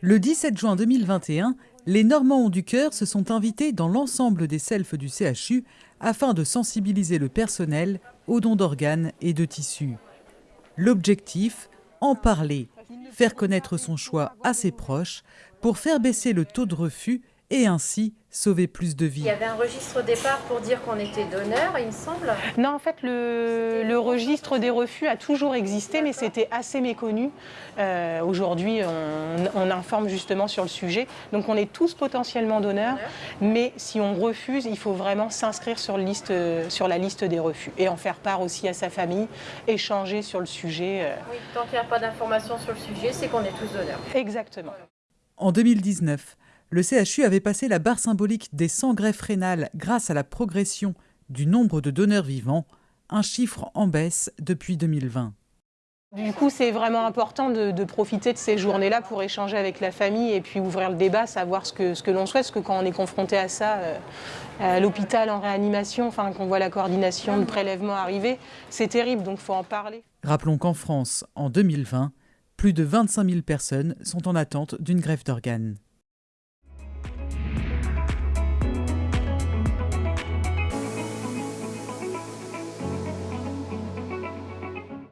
Le 17 juin 2021, les Normands du cœur se sont invités dans l'ensemble des selfs du CHU afin de sensibiliser le personnel aux dons d'organes et de tissus. L'objectif En parler, faire connaître son choix à ses proches pour faire baisser le taux de refus et ainsi sauver plus de vies. Il y avait un registre au départ pour dire qu'on était donneur, il me semble Non, en fait, le, le registre des refus a toujours existé, mais c'était assez méconnu. Euh, Aujourd'hui, on, on, informe justement sur le sujet. Donc, on est tous potentiellement donneurs, mais si on refuse, il faut vraiment s'inscrire sur, sur, la liste des refus et en faire part aussi à sa famille, échanger sur le sujet. Euh. Oui, tant qu'il n'y a pas d'informations sur le sujet, c'est qu'on est tous donneurs. Exactement. En 2019, le CHU avait passé la barre symbolique des 100 greffes rénales grâce à la progression du nombre de donneurs vivants, un chiffre en baisse depuis 2020. Du coup, c'est vraiment important de, de, profiter de ces journées-là pour échanger avec la famille et puis ouvrir le débat, savoir ce que, ce que l'on souhaite, parce que quand on est confronté à ça, euh, à l'hôpital en réanimation, enfin, qu'on voit la coordination de prélèvement arriver, c'est terrible, donc il faut en parler. Rappelons qu'en France, en 2020, plus de 25 000 personnes sont en attente d'une greffe d'organes.